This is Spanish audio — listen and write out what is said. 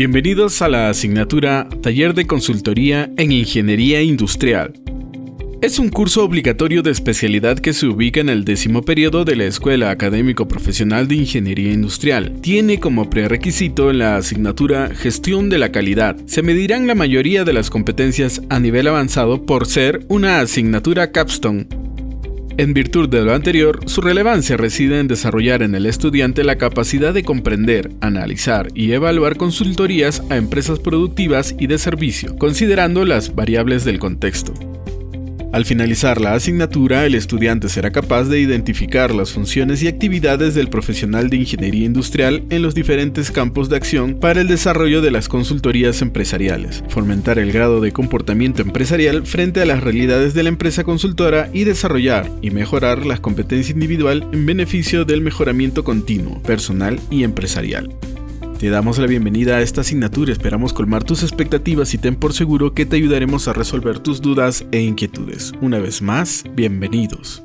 Bienvenidos a la asignatura Taller de Consultoría en Ingeniería Industrial. Es un curso obligatorio de especialidad que se ubica en el décimo periodo de la Escuela Académico Profesional de Ingeniería Industrial. Tiene como prerequisito la asignatura Gestión de la Calidad. Se medirán la mayoría de las competencias a nivel avanzado por ser una asignatura capstone en virtud de lo anterior, su relevancia reside en desarrollar en el estudiante la capacidad de comprender, analizar y evaluar consultorías a empresas productivas y de servicio, considerando las variables del contexto. Al finalizar la asignatura, el estudiante será capaz de identificar las funciones y actividades del profesional de ingeniería industrial en los diferentes campos de acción para el desarrollo de las consultorías empresariales, fomentar el grado de comportamiento empresarial frente a las realidades de la empresa consultora y desarrollar y mejorar la competencia individual en beneficio del mejoramiento continuo, personal y empresarial. Te damos la bienvenida a esta asignatura, esperamos colmar tus expectativas y ten por seguro que te ayudaremos a resolver tus dudas e inquietudes. Una vez más, bienvenidos.